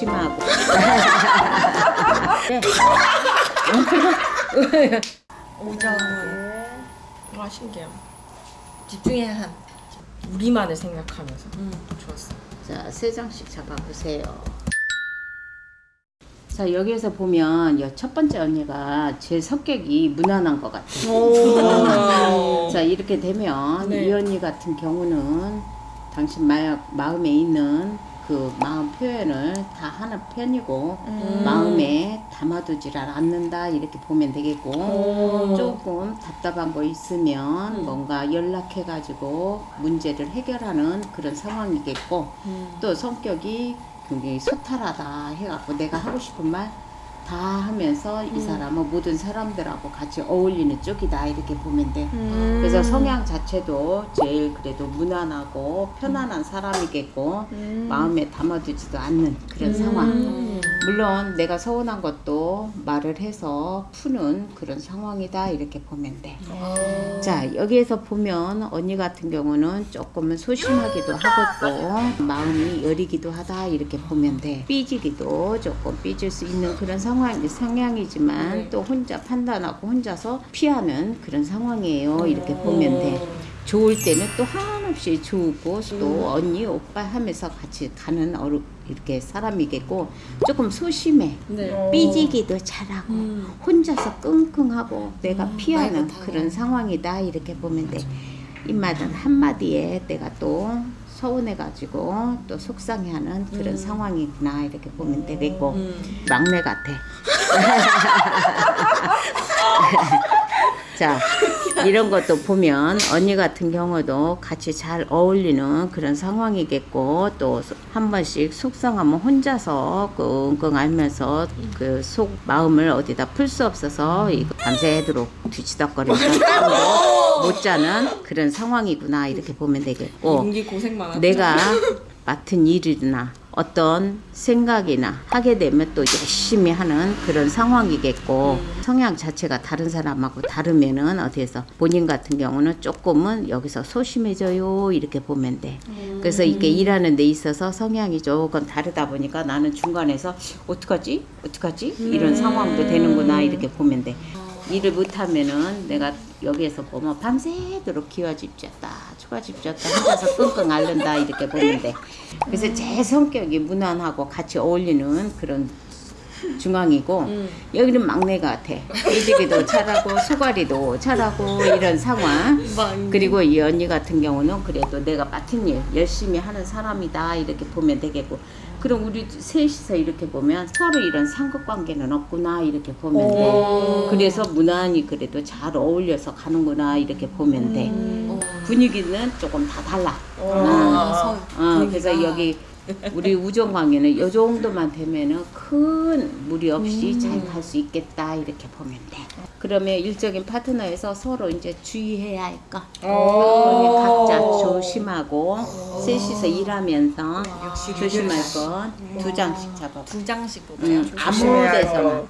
조심하고. 네. 오장은 와 신기해요. 집중해야 한 우리만을 생각하면서 좋았어. 자, 세 장씩 잡아보세요. 자, 여기에서 보면 여첫 번째 언니가 제 성격이 무난한 것 같아요. 자, 이렇게 되면 네. 이 언니 같은 경우는 당신 마, 마음에 있는 그 마음 표현을 다 하는 편이고 음. 마음에 담아두질 않는다 이렇게 보면 되겠고 오. 조금 답답한 거 있으면 뭔가 연락해 가지고 문제를 해결하는 그런 상황이겠고 또 성격이 굉장히 소탈하다 해갖고 내가 하고 싶은 말 다 하면서 이 사람은 모든 사람들하고 같이 어울리는 쪽이다 이렇게 보면 돼. 음. 그래서 성향 자체도 제일 그래도 무난하고 편안한 사람이겠고 음. 마음에 담아두지도 않는 그런 상황. 물론 내가 서운한 것도 말을 해서 푸는 그런 상황이다 이렇게 보면 돼. 자 여기에서 보면 언니 같은 경우는 조금은 소심하기도 하고 마음이 여리기도 하다 이렇게 보면 돼. 삐지기도 조금 삐질 수 있는 그런 상황 성향이지만 네. 또 혼자 판단하고 혼자서 피하는 그런 상황이에요 이렇게 보면 돼. 좋을 때는 또 한없이 좋고 또 언니 오빠 하면서 같이 가는 어르 이렇게 사람이겠고 조금 소심해. 네. 삐지기도 잘하고 혼자서 끙끙하고 내가 피하는 말도 그런 상황이다 이렇게 보면 돼. 입맛은 한마디에 내가 또 서운해가지고 또 속상해하는 그런 상황이구나 이렇게 보면 되겠고. 막내 같아. 자 이런 것도 보면 언니 같은 경우도 같이 잘 어울리는 그런 상황이겠고 또 한 번씩 속상하면 혼자서 끙끙 앓면서 그 속 마음을 어디다 풀 수 없어서 이거 밤새도록 뒤치덕거리면서 잠도 못 자는 그런 상황이구나 이렇게 보면 되겠고 고생. 내가 맡은 일이나 어떤 생각이나 하게 되면 또 열심히 하는 그런 상황이겠고 성향 자체가 다른 사람하고 다르면은 어디에서 본인 같은 경우는 조금은 여기서 소심해져요 이렇게 보면 돼. 그래서 이게 일하는 데 있어서 성향이 조금 다르다 보니까 나는 중간에서 어떡하지? 어떡하지? 이런 상황도 되는구나 이렇게 보면 돼. 일을 못하면은 내가 여기에서 보면 밤새도록 기와집 졌다 초가집 졌다. 혼자서 끙끙 앓는다 이렇게 돼 그래서 제 성격이 무난하고 같이 어울리는 그런 중앙이고 여기는 막내 같아. 일지기도 잘하고 소가리도 잘하고 이런 상황. 그리고 이 언니 같은 경우는 그래도 내가 맡은 일 열심히 하는 사람이다 이렇게 보면 되겠고. 그럼 우리 셋이서 이렇게 보면 서로 이런 상극관계는 없구나 이렇게 보면 돼. 그래서 무난히 그래도 잘 어울려서 가는구나 이렇게 보면 돼 분위기는 조금 다 달라 어, 어, 그래서 여기 우리 우정 관계는 이 정도만 되면은 큰 무리 없이 잘갈 수 있겠다 이렇게 보면 돼. 그러면 일적인 파트너에서 서로 이제 주의해야 할 거. 각자 조심하고 셋이서 일하면서 조심할 건 두 장씩 잡아. 두 장씩 음, 보세요. 아무 데서나.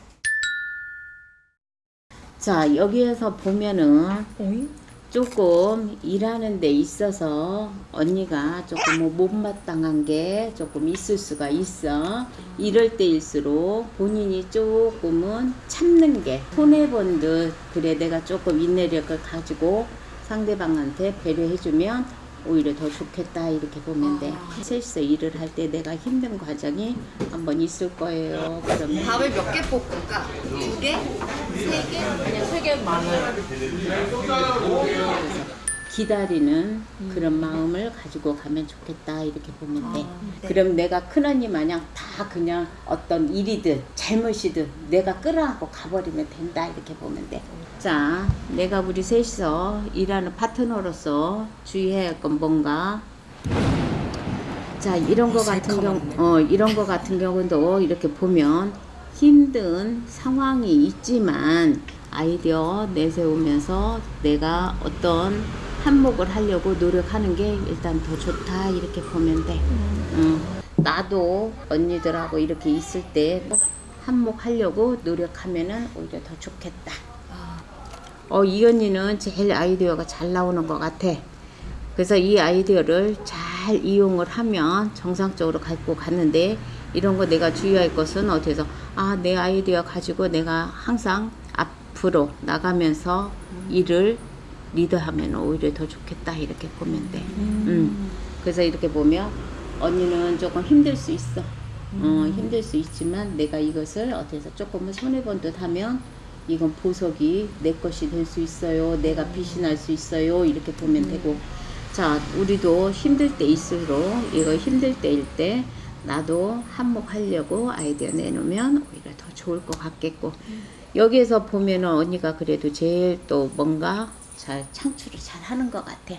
자 여기에서 보면은 오잉? 조금 일하는 데 있어서 언니가 조금 뭐 못마땅한 게 조금 있을 수가 있어. 이럴 때일수록 본인이 조금은 참는 게 손해본 듯 그래 내가 조금 인내력을 가지고 상대방한테 배려해주면 오히려 더 좋겠다 이렇게 보면 돼. 셋이서 일을 할 때 내가 힘든 과정이 한번 있을 거예요. 그러면 밥을 몇 개 볶을까? 두 개? 세 개? 그냥 세개 많아요. 기다리는 음. 그런 마음을 가지고 가면 좋겠다 이렇게 보면 돼. 네. 그럼 내가 큰언니 마냥 다 그냥 어떤 일이든 잘못이든 내가 끌어안고 가버리면 된다 이렇게 보면 돼. 자, 내가 우리 셋이서 일하는 파트너로서 주의해야 할 건 뭔가? 자, 이런 거 같은 경우, 어, 이런 거 같은 경우도 이렇게 보면 힘든 상황이 있지만 아이디어 내세우면서 내가 어떤 한몫을 하려고 노력하는 게 일단 더 좋다 이렇게 보면 돼. 응. 나도 언니들하고 이렇게 있을 때 한몫하려고 노력하면은 오히려 더 좋겠다. 어, 이 언니는 제일 아이디어가 잘 나오는 것 같아. 그래서 이 아이디어를 잘 이용을 하면 정상적으로 갖고 갔는데 이런 거 내가 주의할 것은 어디서 아 내 아이디어 가지고 내가 항상 앞으로 나가면서 일을 리드하면 오히려 더 좋겠다 이렇게 보면 돼. 음. 그래서 이렇게 보면 언니는 조금 힘들 수 있어. 어, 힘들 수 있지만 내가 이것을 어디서 조금은 손해 본 듯 하면 이건 보석이 내 것이 될 수 있어요. 내가 빛이 날수 있어요. 이렇게 보면 되고. 자, 우리도 힘들 때일수록 이거 힘들 때일 때 나도 한몫하려고 아이디어 내놓으면 오히려 더 좋을 것 같겠고. 여기에서 보면은 언니가 그래도 제일 또 뭔가 잘 창출을 잘 하는 것 같아.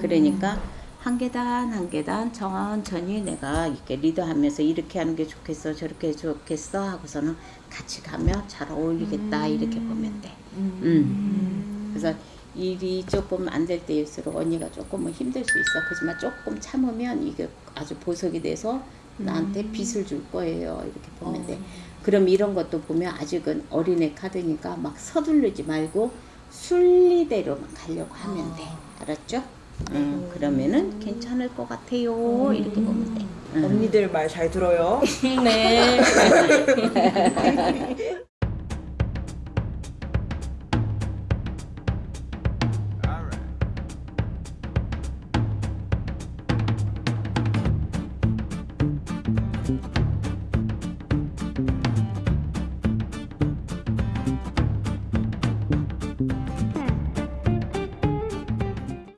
그러니까 한 계단 한 계단 천천히 내가 이렇게 리드하면서 이렇게 하는 게 좋겠어 저렇게 좋겠어 하고서는 같이 가면 잘 어울리겠다 이렇게 보면 돼. 음. 그래서 일이 조금 안 될 때일수록 언니가 조금은 힘들 수 있어. 그지만 조금 참으면 이게 아주 보석이 돼서 나한테 빛을 줄 거예요. 이렇게 보면 돼. 그럼 이런 것도 보면 아직은 어린애 카드니까 막 서두르지 말고 순리대로만 가려고 하면 돼. 알았죠? 음, 그러면은 괜찮을 것 같아요. 이렇게 보면 돼. 음. 언니들 말 잘 들어요. 네.